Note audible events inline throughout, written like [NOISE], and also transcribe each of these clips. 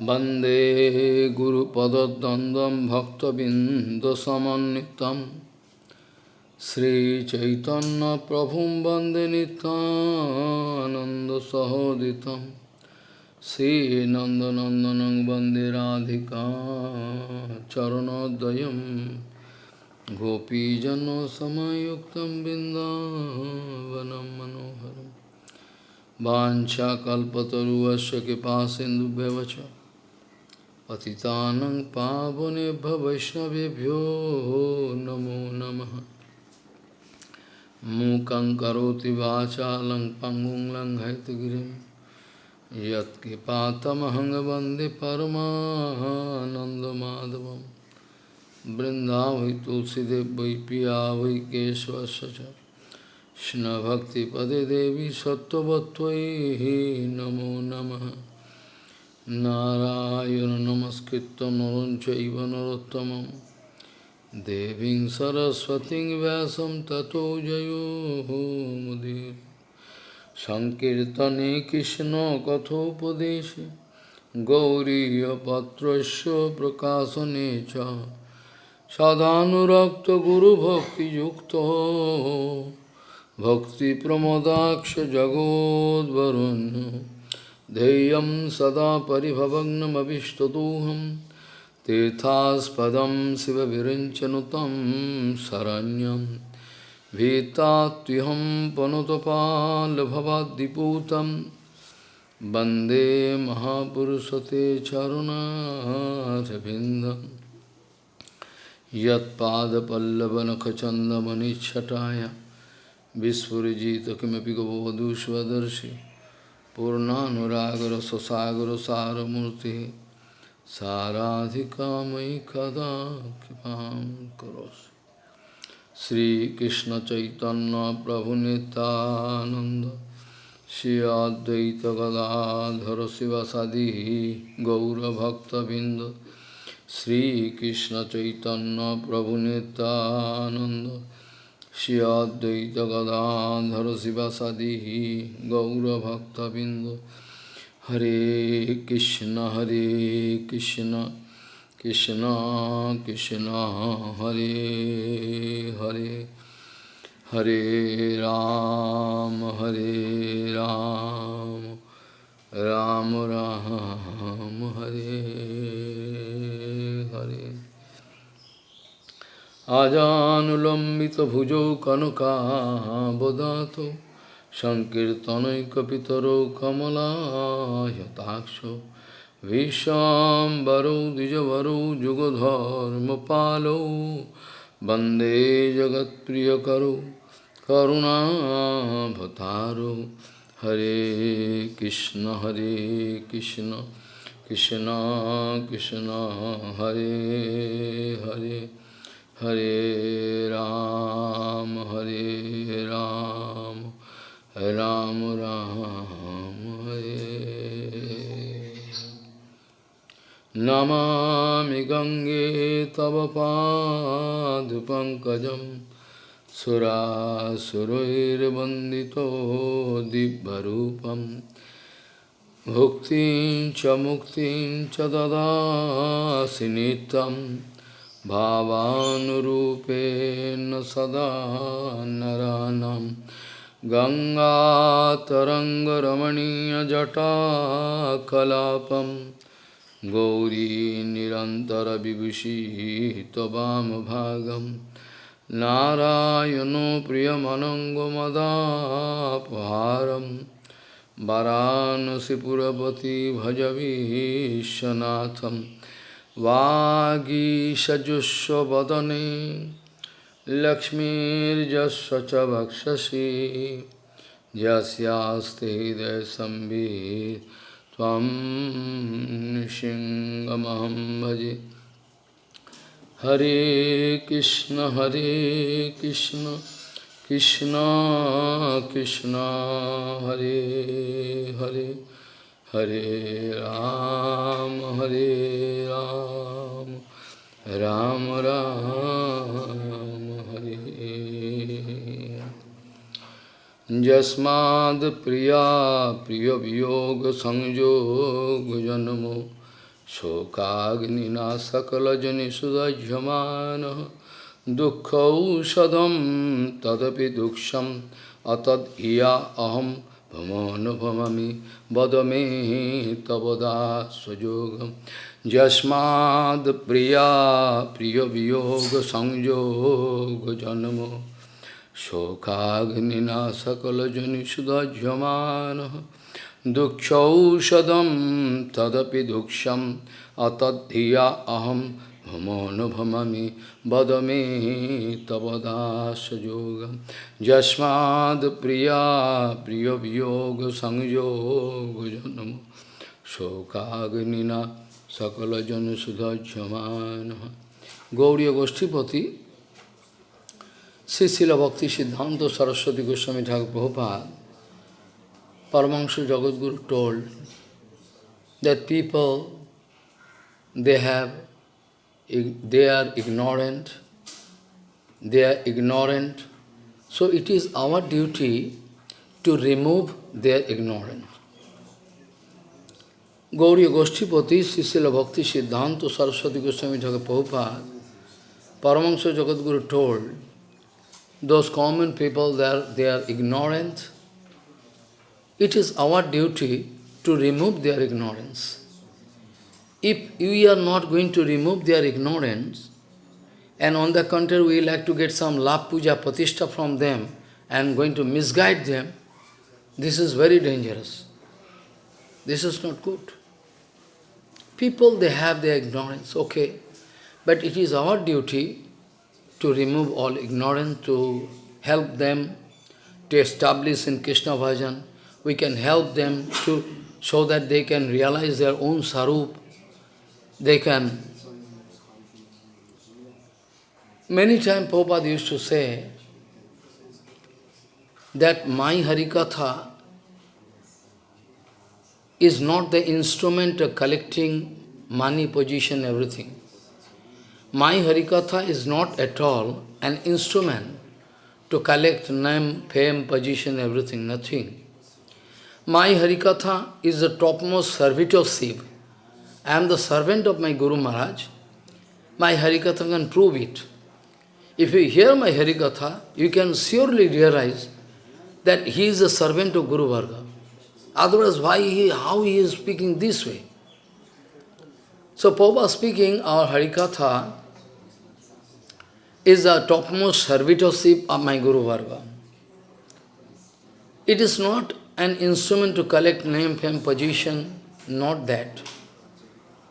वंदे गुरुपदद्वन्द्वं भक्तबिन्दसमन्वितं। श्रीचैतन्यप्रभुं वंदे नितानन्दसहोदितं श्रीनन्दनन्दनं वंदे राधिका चरणोदयं। गोपीजनसमयुक्तं बिन्दावनं मनोहरम् वाञ्छाकल्पतरुवस्य कृपासिन्धुभ्यवच पतितानं पावनेभ्य वैष्णवेभ्यो नमो नमः। मूकं करोति वाचालं पङ्गुं लङ्घयतगिरिं यत्कृपातमहं वंदे परमानन्दमाधवं बृन्दावै तुलसीदेव वै पिया वै केशवस्य देवी सत्त्ववत्त्वयि नमो नमः। নারায়ণ নমস্কৃত নরঞ্চব নরোত্তম দেবী সরস্বতী ব্যাসম ততো জয়োমুদীর সংকীর্তনে কৃষ্ণ কথোপদেশে গৌরীপত্র প্রকাশনে চ সদানুরক্ত গুরুভক্তিযুক্ত ভক্তিপ্রমদাক্ষ জগদ্বরণ্য ध्येयं सदा परिभवग्नमभिष्टदोहं, तीर्थास्पदं शिवविरञ्चनुतं शरण्यं। भीतात्युहं पनुतपाल्भवाद्दिपूतं वंदे महापुरुषते चरुणारविन्दं। यत्पादपल्लवनखचन्दमनिच्छटाय विस्फुजित किमपि गवधूष्वदर्शि। पूर्णानुरागरससागरसारमूर्तिः साराधिका मयि कदा कृपां करोसि श्रीकृष्णचैतन्यप्रभुनितानन्द Shri अद्वैतगदाधर शिवसदिः गौरभक्तबिन्द श्रीकृष्णचैतन्यप्रभुनितानन्द Shri Advaita Gadadhara Sivasadihi Gaura Bhakta Bindu Hare Krishna Hare Krishna Krishna Krishna Hare Hare Hare Ram Hare Ram Ram Ram Hare আজানুলম্বিতভুজৌ কনকাবদাত সংকীর্তনৈকপিতরৌ কমলায়তাক্ষ ভীষ্মবরৌ দ্বিজবরৌ যুগধর্মপালৌ বন্দে জগৎপ্রিয়করৌ করুণাভতারৌ হরে কৃষ্ণ হরে Krishna Krishna Krishna, Hare Hare. Hare Ram, Hare Ram, Ram Ram, Hare Namami Gange Tavapad Pankajam Surasurirvandito Dibbarupam Bhuktin cha muktin cha dadasi nitam भावानुरूपेण सदा नरानं गङ्गातरङ्गरमणीयजटाकलापं। गौरी निरन्तरविभूषिः त्ववामभागं नारायणो प्रियमनङ्गमदापहारं। वरानसिपुरपति भजवीशनाथम् वागीषजुष्वदने लक्ष्मीर्जस्व च वक्षसि यस्यास्ते हृदयसंवित् त्वं सिंहमहं भजे। हरे कृष्ण हरे Krishna Krishna Krishna, Hare Hare. Hare Ram, Hare Ram, Ram Ram, Hare Jasmad Priya Priya Vyoga Sanjog Janamo शोकाग्निना सकलजनिषुदह्यमानः दुःखौषधं Pamanupamami vadame tavada svajogam Jasmad priya priya viyoga sangyoga janamo Shokagnina sakala janisuda jamana Dukshaushadam tadapi duksham atadhiya aham भमोनुभममि वद मे तव दासयोगं यस्माद् प्रिया प्रियवियोगसंयोगजन्म शोकाग्निना सकलजनसुधज्यमानः Gaudiya गोष्ठीपति Sri Srila Bhakti Siddhanta Saraswati Goswami Thakur Prabhupada, Paramahansa Jagadguru told that people, they have, they are ignorant, they are ignorant, so it is our duty to remove their ignorance. Gauriya Goshtipati, Srila Bhakti Siddhanta Saraswati Goswami Thakur Prabhupada, Paramahansa Jagadguru told those common people, they are, they are ignorant. It is our duty to remove their ignorance. If we are not going to remove their ignorance, and on the contrary we like to get some lap puja patishta from them, and going to misguide them, this is very dangerous. This is not good. People, they have their ignorance, okay. But it is our duty to remove all ignorance, to help them to establish in Krishna Bhajan. We can help them to so that they can realize their own sarup. They can. Many times Prabhupada used to say that my Harikatha is not the instrument of collecting money, position, everything. My Harikatha is not at all an instrument to collect name, fame, position, everything, nothing. My Harikatha is the topmost servitor of. I am the servant of my Guru Maharaj. My Harikatha can prove it. If you hear my Harikatha, you can surely realize that he is a servant of Guru Varga. Otherwise, why he, how he is speaking this way? So, Prabhupada speaking, our Harikatha is the topmost servitorship of my Guru Varga. It is not an instrument to collect name, fame, position, not that.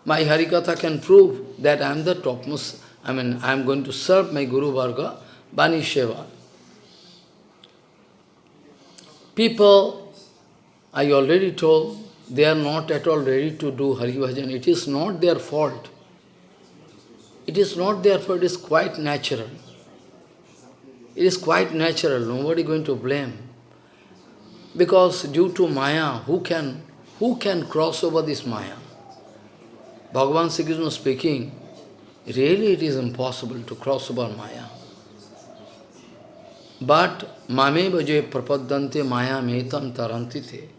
My Harikatha can prove that I am the topmost, I mean, I am going to serve my Guru Varga, Bani Sheva. People, I already told, they are not at all ready to do Hari Bhajan. It is not their fault. It is not their fault, it is quite natural. It is quite natural, nobody going to blame. Because due to Maya, who can, who can cross over this Maya? Bhagavan Sri Krishna speaking, really it is impossible to cross over Maya. But mame bhaje prapadante maya metam tarantite.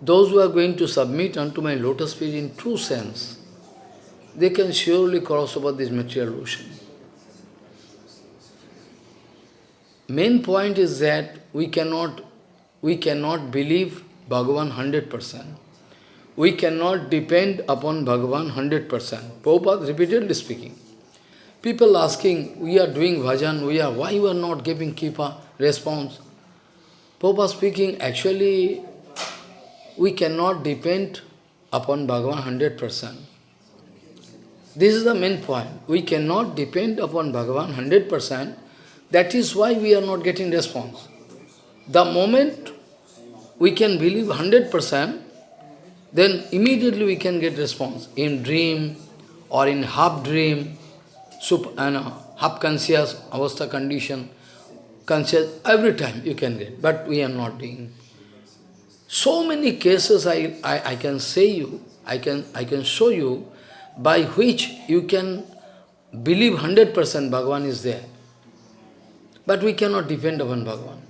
Those who are going to submit unto my lotus feet in true sense, they can surely cross over this material ocean. Main point is that we cannot, we cannot believe Bhagavan 100%. We cannot depend upon Bhagavan 100%. Prabhupada repeatedly speaking. People asking, we are doing bhajan, we are, why you are not giving kipa response? Prabhupada speaking, actually, we cannot depend upon Bhagavan 100%. This is the main point. We cannot depend upon Bhagavan 100%. That is why we are not getting response. The moment we can believe 100%, then immediately we can get response. In dream or in half dream, super, uh, half conscious avastha condition, conscious, every time you can get. But we are not doing. So many cases I, I, I can say you, I can, I can show you by which you can believe 100% Bhagavan is there. But we cannot depend upon Bhagavan.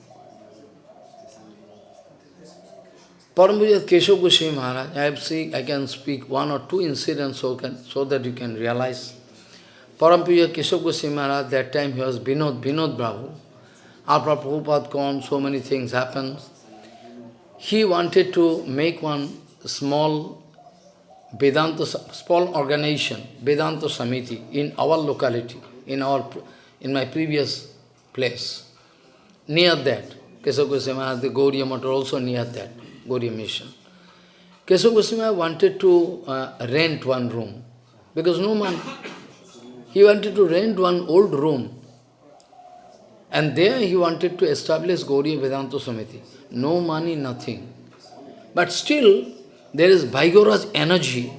Parampuja Keshav Goswami Maharaj, I have seen, I can speak one or two incidents so, can, so that you can realize. Parampuja Keshav Goswami Maharaj, that time he was Binod, Binod Brahma. After Prabhupada gone, so many things happened. He wanted to make one small Vedanta, small organization, Vedanta Samiti, in our locality, in our, in my previous place. Near that, Keshav Goswami, the Gauriya Mata also near that, Gauriya Mission. Keshav Goswami wanted to uh, rent one room, because no man, he wanted to rent one old room, and there he wanted to establish Gauriya Vedanta Samiti. No money, nothing. But still, there is vigorous energy.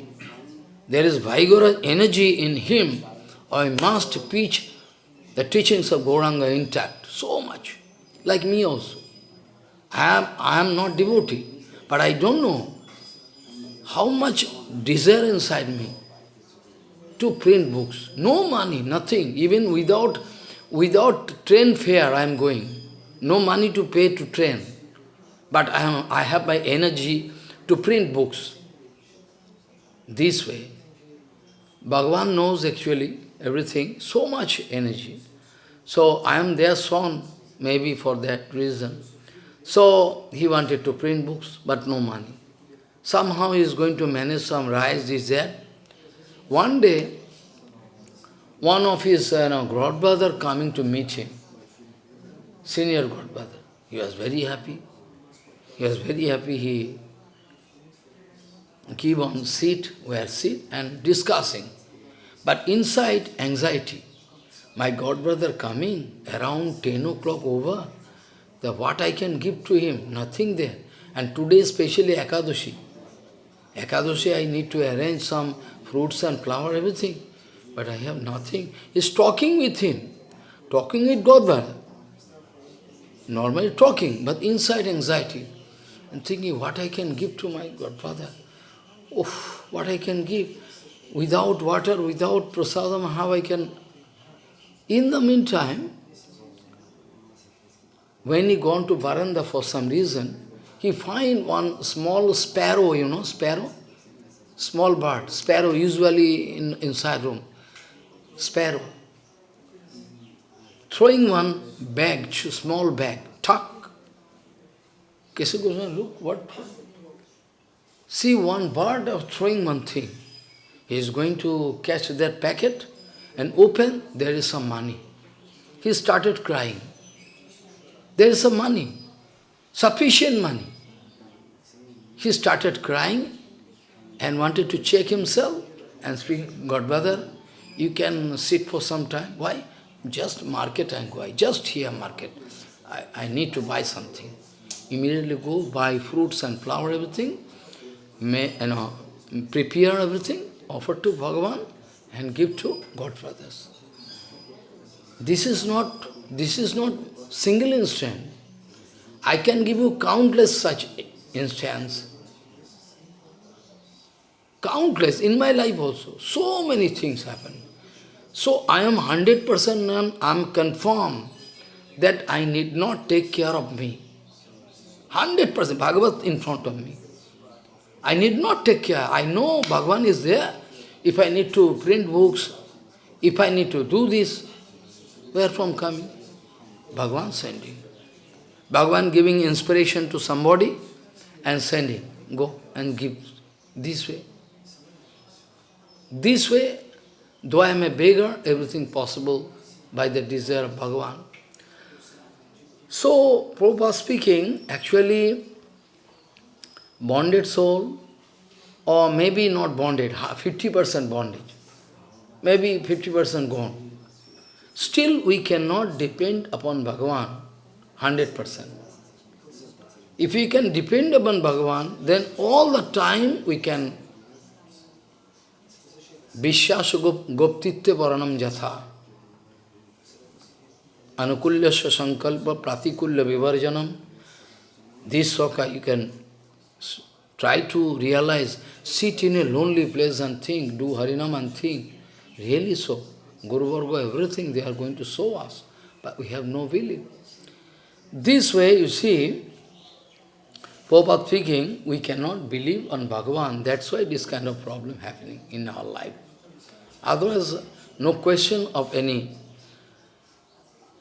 There is vigorous energy in him. I must preach the teachings of Gauranga intact, so much. Like me also. I am, I am not devotee, but I don't know how much desire inside me to print books. No money, nothing. Even without, without train fare I am going. No money to pay to train. But I, am, I have my energy to print books. This way. Bhagavan knows actually everything, so much energy. So I am their son, maybe for that reason. So he wanted to print books, but no money. Somehow he is going to manage some rice, this, that. One day, one of his uh, know, godbrother coming to meet him, senior godbrother. He was very happy. He was very happy. He keep on sit, where sit, and discussing. But inside, anxiety. My godbrother coming around 10 o'clock over, the what I can give to him, nothing there. And today especially Ekadashi. Ekadashi I need to arrange some fruits and flower, everything. But I have nothing. He's talking with him, talking with Godbrother. Normally talking, but inside anxiety. And thinking what I can give to my godfather oh, what I can give. Without water, without prasadam, how I can... In the meantime, when he gone to Varanda for some reason, he find one small sparrow, you know, sparrow? Small bird, sparrow usually in inside room. Sparrow. Throwing one bag, small bag, tuck. Keshav Goswami, look, what? See one bird of throwing one thing. He is going to catch that packet and open, there is some money. He started crying. There is some money, sufficient money. He started crying and wanted to check himself and speak, God brother, you can sit for some time. Why? Just market and go. I Just here market. I, I need to buy something. Immediately go buy fruits and flower, everything may, you know, prepare everything, offer to Bhagavan and give to Godfathers. This is not, this is not single instant. I can give you countless such instances. Countless, in my life also. So many things happen. So I am 100% I am confirmed that I need not take care of me. 100% Bhagavat in front of me. I need not take care. I know Bhagavan is there. If I need to print books, if I need to do this, where from coming? Bhagavan sending. Bhagavan giving inspiration to somebody and sending. Go and give this way. This way, though I am a beggar, everything possible by the desire of Bhagavan. So, Prabhupada speaking, actually, bonded soul, or maybe not bonded, 50% bondage, maybe 50% gone. Still we cannot depend upon Bhagavan 100%. If we can depend upon Bhagavan, then all the time we can Vishyasa Goptitya Varanam Jatha Anukulyasya Sankalpa Pratikulya Vivarjanam This soka you can Try to realize, sit in a lonely place and think, do Harinam and think. Really so. Guru Varga, everything they are going to show us. But we have no willing. This way, you see, Prabhupada speaking, we cannot believe on Bhagavan. That's why this kind of problem happening in our life. Otherwise, no question of any.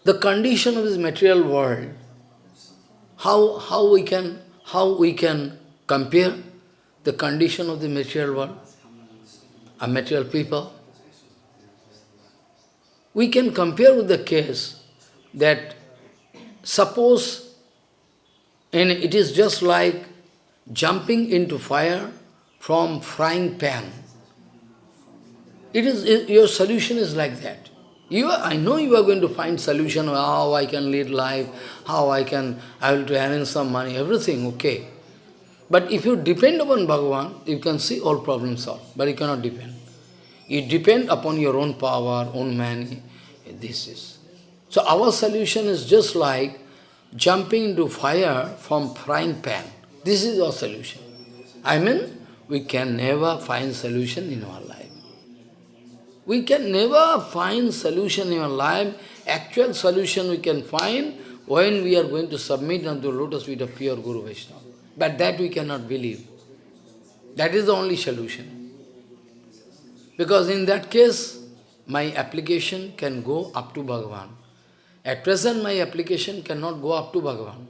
The condition of this material world, how, how, we can, how we can compare the condition of the material world, a material people? We can compare with the case that suppose and it is just like jumping into fire from frying pan. It is your solution is like that. You are, I know you are going to find solution how I can lead life, how I can I will to earn some money, everything okay. But if you depend upon Bhagavan, you can see all problems solved. But you cannot depend. You depend upon your own power, own man. This is. So our solution is just like jumping into fire from frying pan. This is our solution. I mean, we can never find solution in our life. We can never find solution in our life. Actual solution we can find when we are going to submit unto lotus feet of pure Guru Vaishnava. But that we cannot believe. That is the only solution. Because in that case, my application can go up to Bhagavan. At present, my application cannot go up to Bhagavan.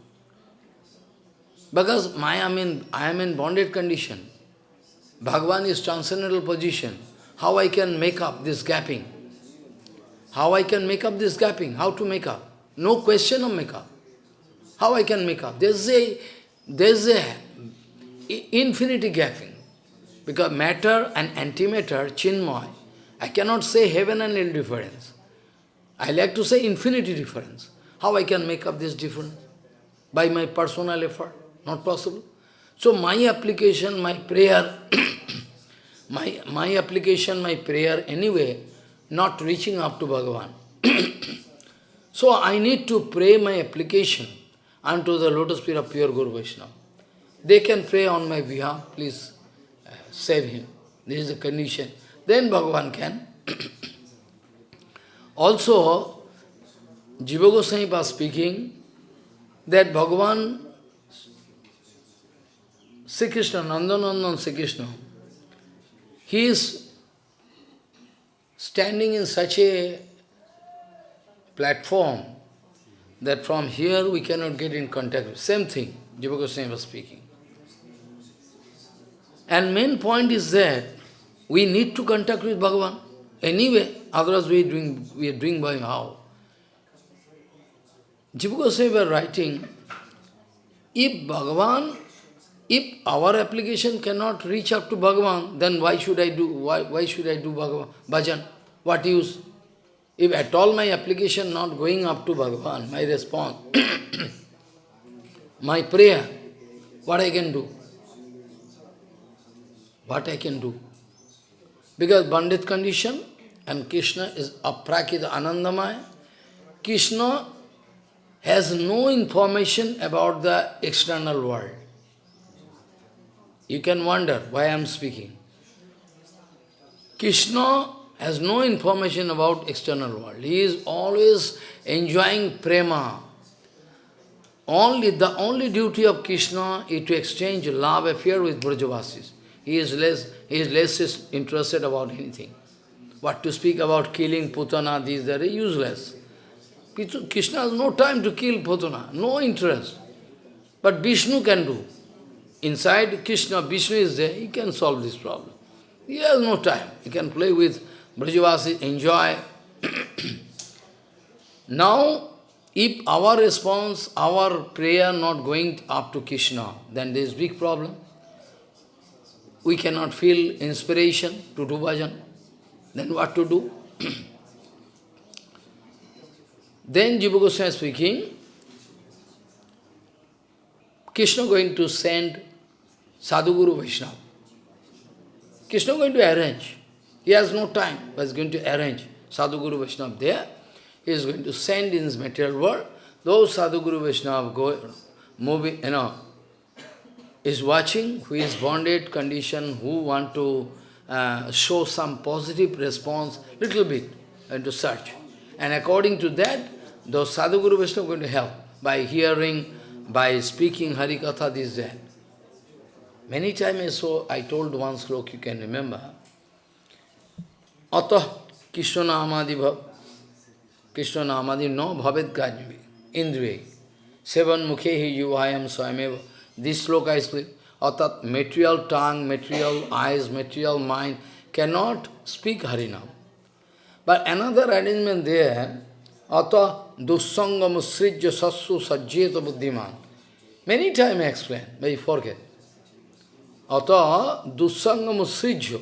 Because my, I, mean, I am in bonded condition. Bhagavan is transcendental position. How I can make up this gapping? How I can make up this gapping? How to make up? No question of make up. How I can make up? There's a, there's a infinity gapping. Because matter and antimatter, chinmoy, I cannot say heaven and hell difference. I like to say infinity difference. How I can make up this difference? By my personal effort? Not possible. So my application, my prayer, [COUGHS] my, my application, my prayer anyway, not reaching up to Bhagavan. [COUGHS] so I need to pray my application unto the lotus feet of pure Guru Vaishnava. They can pray on my behalf, please uh, save him. This is the condition. Then Bhagavan can. Also, Jiva Goswami was speaking that Bhagavan, Sri Krishna, Nandanandan Sri Krishna, he is standing in such a platform that from here we cannot get in contact. Same thing, Jiva Goswami was speaking. And main point is that we need to contact with Bhagavan. Anyway, otherwise we are doing, we are doing by how? Jiva Goswami writing, if Bhagavan, if our application cannot reach up to Bhagavan, then why should I do, why, why should I do Bhagavan, bhajan? What use? If at all my application not going up to Bhagavan, my response, [CLEARS THROAT] my prayer, what I can do? What I can do? Because Bandit condition, and Krishna is aprakita anandamaya. Krishna has no information about the external world. You can wonder why I am speaking. Krishna has no information about external world. He is always enjoying prema. Only the only duty of Krishna is to exchange love affair with Brajavasis. He is less he is less interested about anything. What to speak about killing Putana, these are useless. Krishna has no time to kill Putana, no interest. But Vishnu can do. Inside Krishna, Vishnu is there, he can solve this problem. He has no time. He can play with Brajavasi, enjoy. [COUGHS] now, if our response, our prayer not going up to Krishna, then there is big problem. We cannot feel inspiration to do bhajan. Then what to do? [CLEARS THROAT] then Jiva Goswami speaking, Krishna going to send Sadhguru Vaishnava. Krishna going to arrange. He has no time, but is going to arrange Sadhguru Vaishnava there. He is going to send in his material world. Those Sadhguru Vaishnava go, moving, you know, is watching, who is bonded condition, who want to uh, show some positive response, little bit, and to search. And according to that, those Sadhguru Vaishnava are going to help by hearing, by speaking Hari Katha, this, that. Many times saw, I told one sloka, you can remember. Atah Krishna Namadi Bhav. Krishna Namadi no bhavet gajmi. Indriya. Seven mukhehi yuvayam swayameva. This sloka is clear. Atat material tongue, material eyes, material mind cannot speak Harinam. But another arrangement there, Ata dussanga musrijya sassu sajjeta buddhiman. Many times I explain, but you forget. Ata dussanga musrijya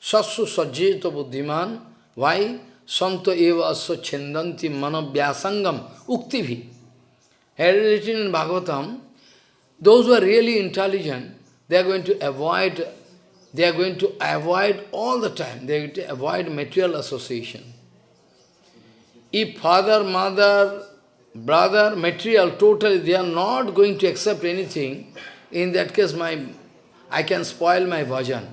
sassu sajjeta buddhiman. Why? Santa eva asya chendanti manabhyasangam uktivi. Had written in Bhagavatam, those who are really intelligent, they are going to avoid they are going to avoid all the time, they are going to avoid material association. If father, mother, brother, material, totally, they are not going to accept anything, in that case my, I can spoil my bhajan.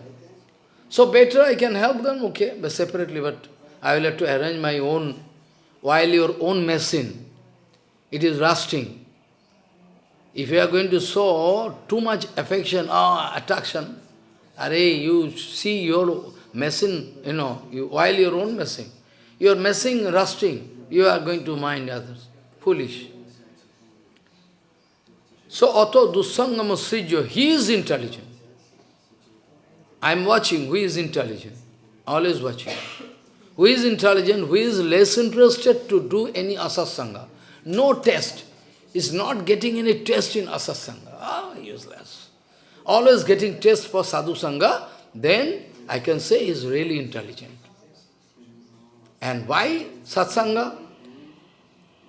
So better I can help them, okay, but separately, but I will have to arrange my own, while your own machine, it is rusting. If you are going to show too much affection or attraction, are you see your messing, you know, you, while your own messing, you are messing, rusting, you are going to mind others. Foolish. So, Ato Dussangama Srijyo, he is intelligent. I am watching who is intelligent, always watching. Who is intelligent, who is less interested to do any asasanga. No test. Is not getting any test in asasanga. Ah, useless always getting taste for sadhu sangha, then I can say he is really intelligent. And why satsanga?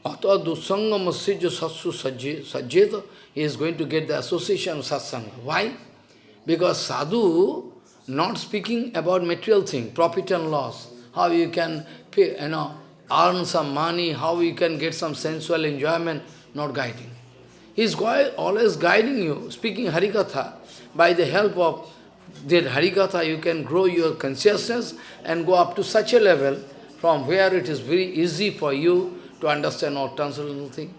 Atha dusanga masijya satsu sajjeta, he is going to get the association of satsanga. Why? Because sadhu not speaking about material thing, profit and loss, how you can pay, you know, earn some money, how you can get some sensual enjoyment, not guiding. He is always guiding you, speaking Harikatha. By the help of that Harikatha, you can grow your consciousness and go up to such a level from where it is very easy for you to understand all transcendental thing.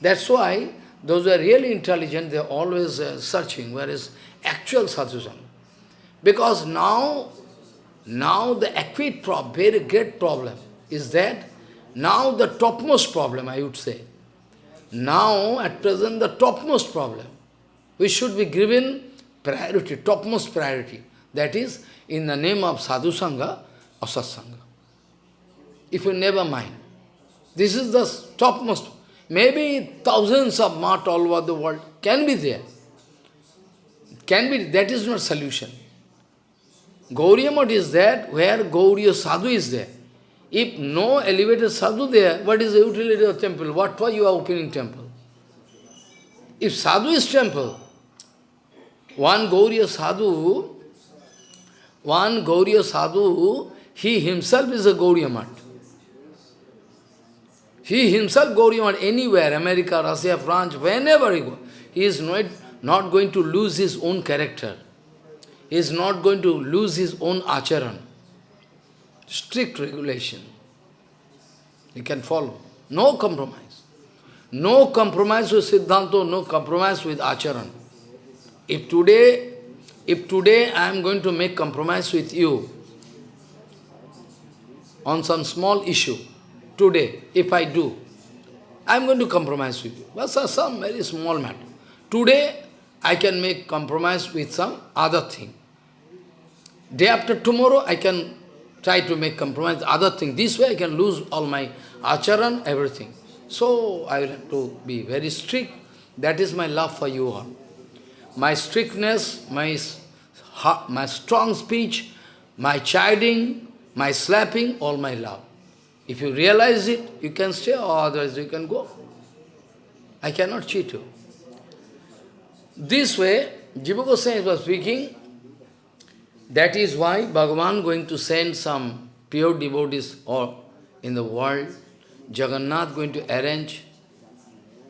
That's why those who are really intelligent, they are always uh, searching, whereas actual sadhusanga. Because now, now the acute problem, very great problem is that now the topmost problem, I would say, now, at present, the topmost problem, we should be given priority, topmost priority. That is, in the name of sadhu sangha or satsanga. If you never mind. This is the topmost. Maybe thousands of mat all over the world can be there. Can be, that is not solution. Gauriya is there where Gauriya Sadhu is there. If no elevated sadhu there, what is the utility of temple? What for you are opening temple? If sadhu is temple, one Gauriya sadhu, one Gauriya sadhu, he himself is a Gauriya Mat. He himself Gauriya Mat, anywhere, America, Russia, France, whenever he goes, he is not, not going to lose his own character. He is not going to lose his own acharan strict regulation. You can follow. No compromise. No compromise with Siddhanta, no compromise with Acharan. If today, if today I am going to make compromise with you on some small issue, today, if I do, I am going to compromise with you. But some very small matter. Today, I can make compromise with some other thing. Day after tomorrow, I can try to make compromise, other thing. This way I can lose all my acharan, everything. So I will have to be very strict. That is my love for you all. My strictness, my, my strong speech, my chiding, my slapping, all my love. If you realize it, you can stay, or otherwise you can go. I cannot cheat you. This way, Jiva Goswami was speaking, that is why Bhagavan going to send some pure devotees or in the world, Jagannath going to arrange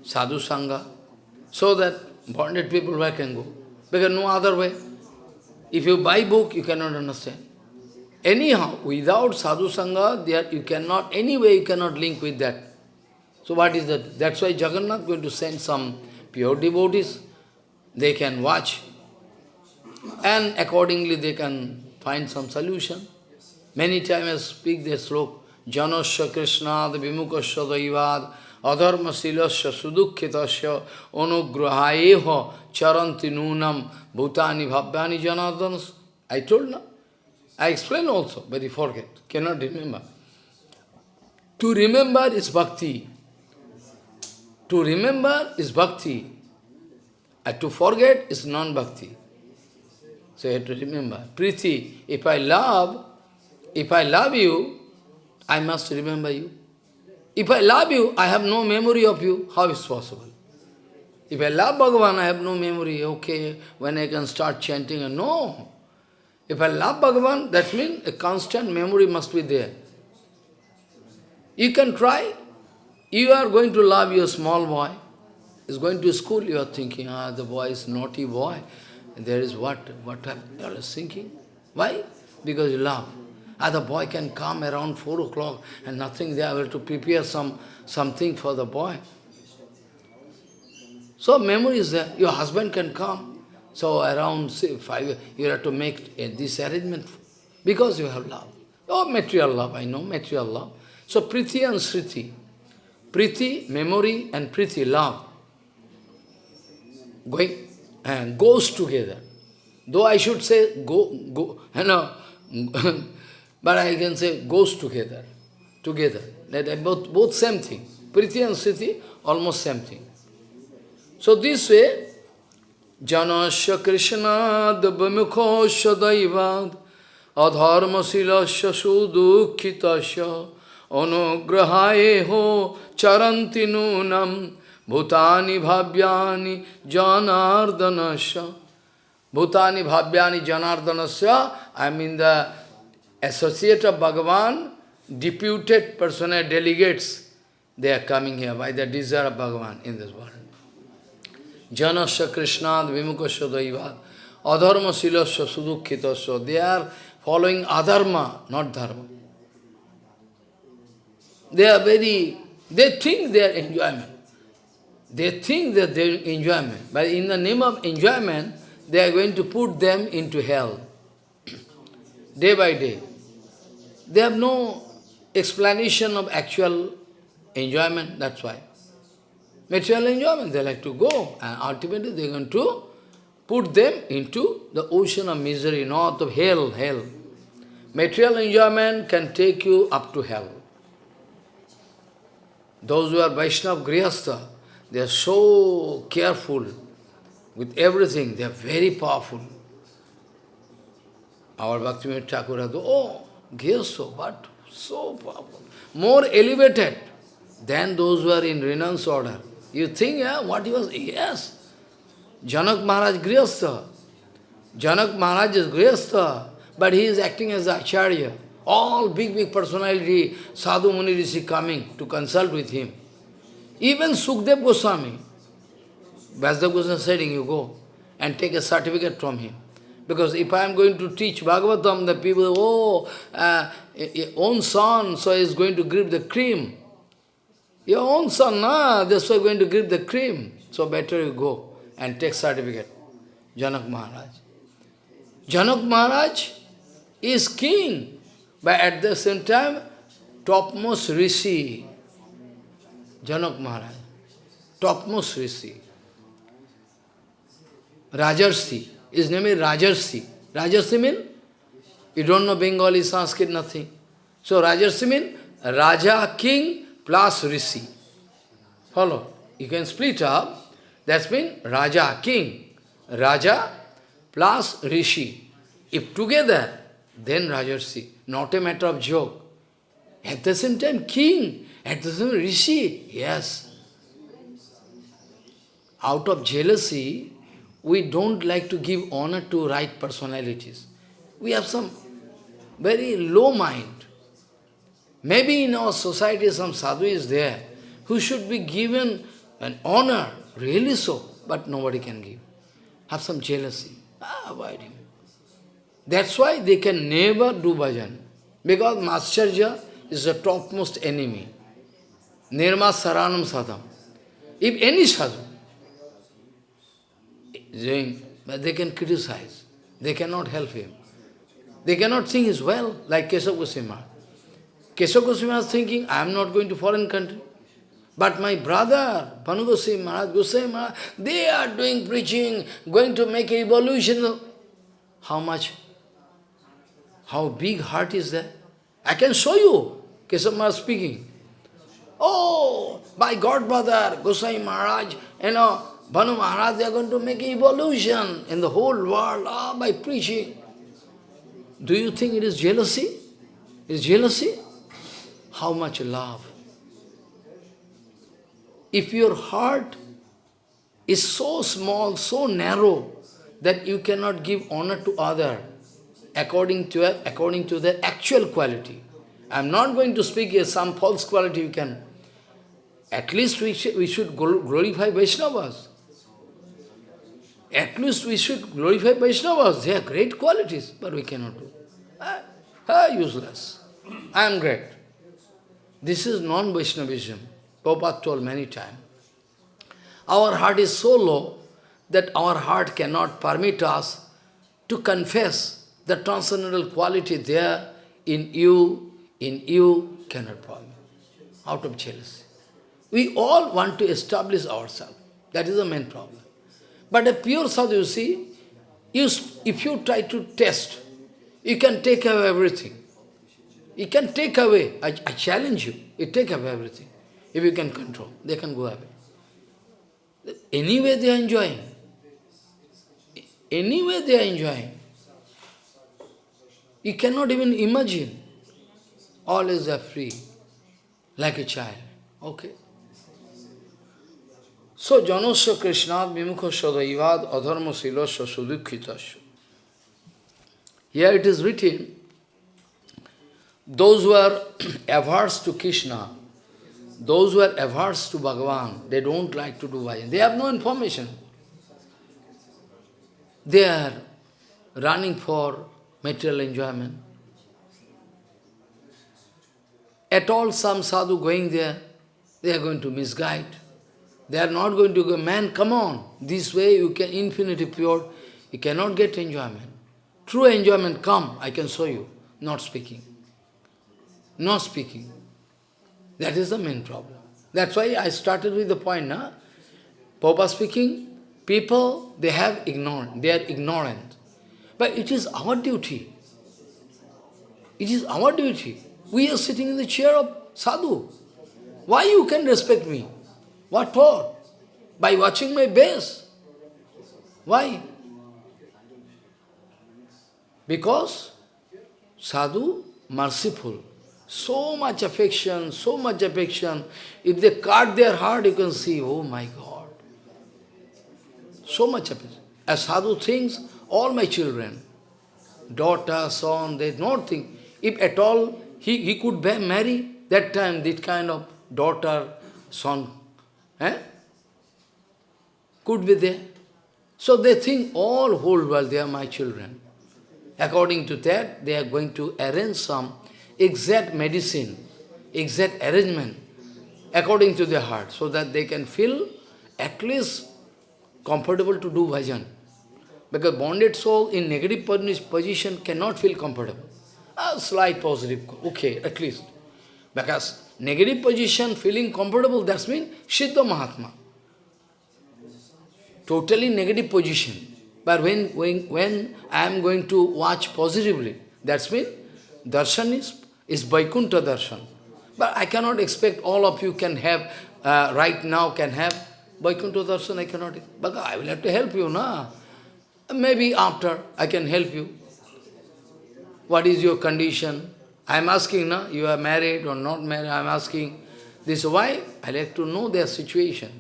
sadhu sangha, so that bonded people where can go. Because no other way. If you buy book, you cannot understand. Anyhow, without sadhu sangha, there you cannot, anyway you cannot link with that. So what is that? That's why Jagannath going to send some pure devotees. They can watch and accordingly they can find some solution. Many times I speak this slok, Janasya Krishnad Vimukasya Daivad Adharma Silasya Sudukhitasya Anugrahayeho Charanti Nunam Bhutani Bhavyani Janardanas. I told now. I explained also, but you forget, cannot remember. To remember is bhakti. To remember is bhakti. And to forget is non-bhakti. So you have to remember. Priti, if I love, if I love you, I must remember you. If I love you, I have no memory of you. How is possible? If I love Bhagavan, I have no memory. Okay, when I can start chanting, no. If I love Bhagavan, that means a constant memory must be there. You can try. You are going to love your small boy. He's going to school, you are thinking, ah, the boy is naughty boy. There is what? What you are thinking? Why? Because you love. Other boy can come around 4 o'clock and nothing there, I have to prepare some something for the boy. So memory is there. Your husband can come. So around say, 5, you have to make this arrangement because you have love. Oh, material love, I know, material love. So Priti and Sriti. Priti, memory, and Priti, love. Going and goes together. Though I should say go, go, [LAUGHS] you know, but I can say goes together, together. That both, both same thing. Priti and Sriti, almost same thing. So this way, Janasya Krishna Dabamukho Daivad Adharma Silasya Sudukhitasya Anugrahayeho Charanti Nunam Bhutani Bhavyani Janardanasya Bhutani Bhavyani Janardanasya I mean the associate of Bhagavan, deputed personal delegates, they are coming here by the desire of Bhagavan in this world. Janasya Krishnad Vimukasya Daivad Adharma Silasya Sudukhitasya They are following adharma, not dharma. They are very, they think they are enjoyment. They think that they enjoyment. But in the name of enjoyment, they are going to put them into hell. [CLEARS THROAT] day by day. They have no explanation of actual enjoyment, that's why. Material enjoyment, they like to go, and ultimately they are going to put them into the ocean of misery, north of hell, hell. Material enjoyment can take you up to hell. Those who are Vaishnava Grihastha, they are so careful with everything, they are very powerful. Our Bhaktivinoda Thakur oh, Grihastha, but so powerful. More elevated than those who are in renounce order. You think, yeah, what he was? Yes. Janak Maharaj Grihastha. Janak Maharaj is Grihastha, but he is acting as Acharya. All big, big personality, Sadhu Muni Rishi coming to consult with him. Even Sukdev Goswami, Vyasadev Goswami said, you go and take a certificate from him. Because if I am going to teach Bhagavatam, the people, oh, uh, your own son, so he is going to grip the cream. Your own son, nah, that's why going to grip the cream. So better you go and take certificate. Janak Maharaj. Janak Maharaj is king. But at the same time, topmost rishi, Janak Maharaj, topmost rishi, Rajarsi, his name is Rajarsi. Rajarsi means, you don't know Bengali, Sanskrit, nothing. So Rajarsi means Raja, king plus rishi. Follow? You can split up. That means Raja, king. Raja plus rishi. If together, then Rajarsi not a matter of joke. At the same time, king, at the same rishi, yes. Out of jealousy, we don't like to give honor to right personalities. We have some very low mind. Maybe in our society some sadhu is there who should be given an honor, really so, but nobody can give. Have some jealousy. Ah, avoid him. That's why they can never do bhajan. Because Mascharya is the topmost enemy. Nirma Saranam Sadham. If any sadhu doing, but they can criticize. They cannot help him. They cannot think as well, like Keshav Goswami. Keshav Goswami was thinking, I am not going to foreign country. But my brother, Bhanu Goswami Maharaj, Goswami Maharaj, they are doing preaching, going to make evolution. How much? How big heart is that? I can show you, Keshav Maharaj speaking. Oh, my God brother, Goswami Maharaj, you know, Bhanu Maharaj, they are going to make evolution in the whole world ah, by preaching. Do you think it is jealousy? Is jealousy? How much love? If your heart is so small, so narrow, that you cannot give honor to other according to, according to their actual quality. I am not going to speak as some false quality you can. At least we, sh we should glorify Vaishnavas. At least we should glorify Vaishnavas. They are great qualities, but we cannot do. Ah, ah useless. I am great. This is non-Vaishnavism. Prabhupada told many times. Our heart is so low that our heart cannot permit us to confess the transcendental quality there in you, in you, cannot permit, out of jealousy. We all want to establish ourselves. That is the main problem. But a pure sadhu, you see, you, if you try to test, you can take away everything. You can take away, I, I challenge you, you take away everything. If you can control, they can go away. Anyway they are enjoying. Anyway they are enjoying. You cannot even imagine. All is free, like a child. Okay. So, janasya krishnad vimukha sadaivad adharma silasya sudukhitasya. Here it is written, those who are [CLEARS THROAT] averse to Krishna, those who are averse to Bhagavan, they don't like to do bhajan. They have no information. They are running for material enjoyment. At all, some sadhu going there, they are going to misguide. They are not going to go, man, come on, this way you can infinity pure, you cannot get enjoyment. True enjoyment, come, I can show you, not speaking. Not speaking. That is the main problem. That's why I started with the point, na? Papa speaking, people, they have ignorant, they are ignorant. But it is our duty. It is our duty. We are sitting in the chair of sadhu. Why you can respect me? What for? By watching my base. Why? Because sadhu, merciful, so much affection, so much affection. If they cut their heart, you can see, oh my God. So much affection. As sadhu thinks, all my children, daughter, son, they don't think. If at all he, he could marry, that time this kind of daughter, son, Eh? Could be there. So they think all whole world, they are my children. According to that, they are going to arrange some exact medicine, exact arrangement, according to their heart, so that they can feel at least comfortable to do bhajan. Because bonded soul in negative position cannot feel comfortable. A slight positive, okay, at least. Because negative position, feeling comfortable, that's mean Siddha Mahatma. Totally negative position. But when, when, when I am going to watch positively, that's mean darshan is, is Vaikuntha darshan. But I cannot expect all of you can have, uh, right now can have Vaikuntha darshan, I cannot. But I will have to help you, na? Maybe after I can help you. What is your condition? I am asking, no, you are married or not married, I am asking. This why? I like to know their situation.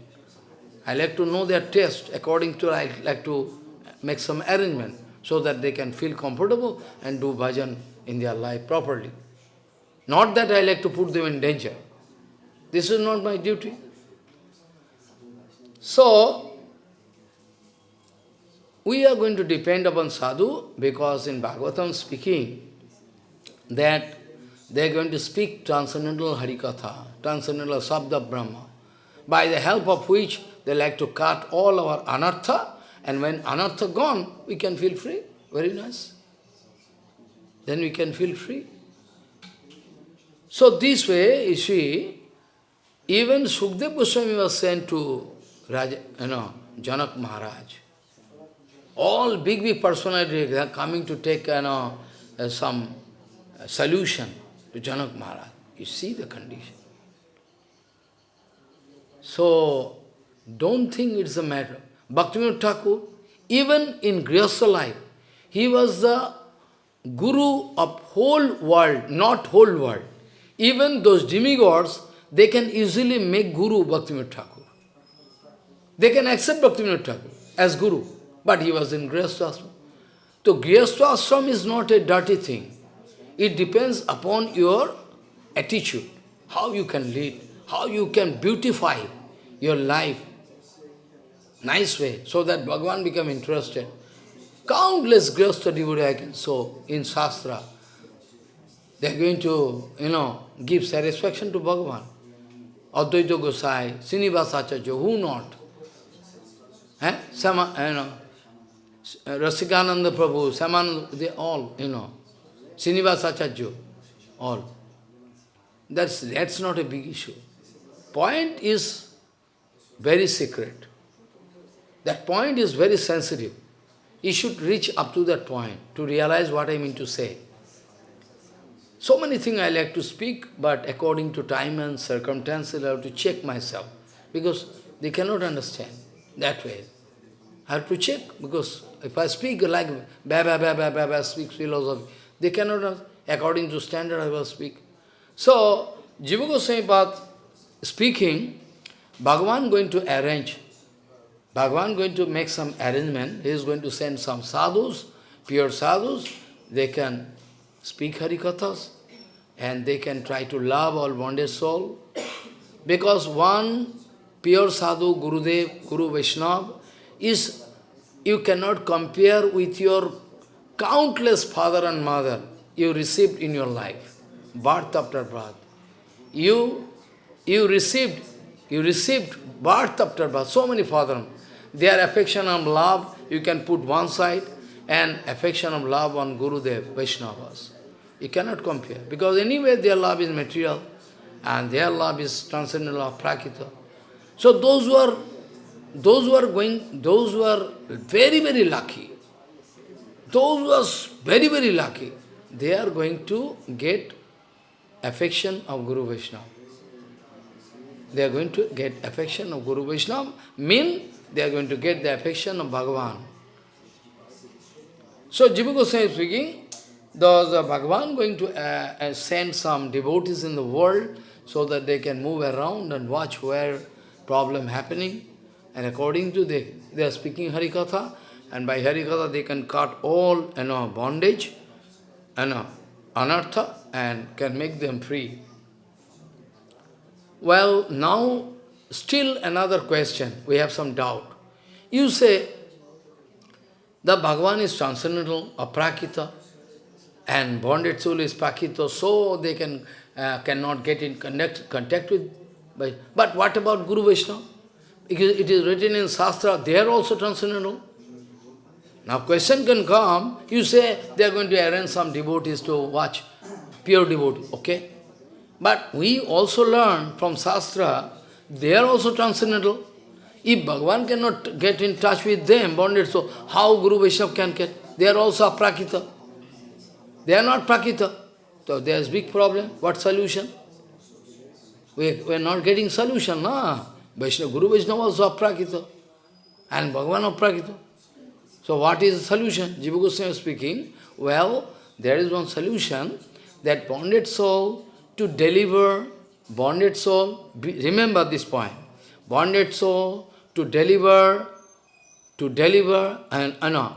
I like to know their taste. According to, I like to make some arrangement so that they can feel comfortable and do bhajan in their life properly. Not that I like to put them in danger. This is not my duty. So, we are going to depend upon sadhu because in Bhagavatam speaking that they are going to speak transcendental Harikatha, transcendental Sabda Brahma, by the help of which they like to cut all our anartha, and when anartha gone, we can feel free. Very nice. Then we can feel free. So this way, you see, even Sukdev Goswami was sent to Raja, you know, Janak Maharaj. All big, big personalities are coming to take you know, uh, some solution to Janak Maharaj. You see the condition. So, don't think it's a matter. Bhaktivinoda Thakur, even in Grihastha life, he was the guru of whole world, not whole world. Even those demigods, they can easily make guru Bhaktivinoda Thakur. They can accept Bhaktivinoda Thakur as guru, but he was in Grihastha ashram. So Grihastha ashram is not a dirty thing. It depends upon your attitude, how you can lead, how you can beautify your life, nice way, so that Bhagavan become interested. Countless Grihastha devotee I can in Shastra. They are going to, you know, give satisfaction to Bhagavan. Advaita Gosai, Srinivasacharya, who not? Eh? Sama, you know, Rasikananda Prabhu, Samananda, they all, you know, Srinivasacharya, all. That's, that's not a big issue. Point is very secret. That point is very sensitive. You should reach up to that point to realize what I mean to say. So many things I like to speak, but according to time and circumstances, I have to check myself. Because they cannot understand that way. I have to check, because if I speak like ba ba ba ba ba ba speak philosophy, they cannot, according to standard, I will speak. So, Jiva Goswami speaking, Bhagavan going to arrange, Bhagavan going to make some arrangement, he is going to send some sadhus, pure sadhus, they can speak Harikathas, and they can try to love all bonded soul. Because one pure sadhu, Gurudev, Guru Vaishnava, is, you cannot compare with your countless father and mother you received in your life, birth after birth. You, you received, you received birth after birth, so many father. Their affection and love, you can put one side, and affection of love on Gurudev, Vaishnavas. You cannot compare, because anyway their love is material, and their love is transcendental love, prakrita. So those who are, those who are going, those who are very, very lucky, those who are very, very lucky, they are going to get affection of Guru Vaishnava. They are going to get affection of Guru Vaishnava, mean they are going to get the affection of Bhagavan. So Jiva Goswami is speaking, uh, Bhagavan going to uh, uh, send some devotees in the world so that they can move around and watch where problem happening. And according to they, they are speaking Harikatha, and by Harikatha they can cut all you know, bondage, you know, anartha, and can make them free. Well, now, still another question, we have some doubt. You say, the Bhagavan is transcendental, aprakrita, and bonded soul is prakrita, so they can uh, cannot get in connect, contact with. But, what about Guru Vaishnava? Because it is written in Shastra, they are also transcendental. Now question can come, you say they are going to arrange some devotees to watch, pure devotee, okay? But we also learn from Shastra, they are also transcendental. If Bhagavan cannot get in touch with them, bonded, so how Guru Vaishnava can get? They are also aprakrita. They are not prakrita. So there is big problem. What solution? We, we are not getting solution, na? Vaishnava, Guru Vaishnava also aprakrita. And Bhagavan aprakrita. So what is the solution? Jiva Goswami speaking, well, there is one solution that bonded soul to deliver, bonded soul, remember this point, bonded soul to deliver, to deliver, an uh, no,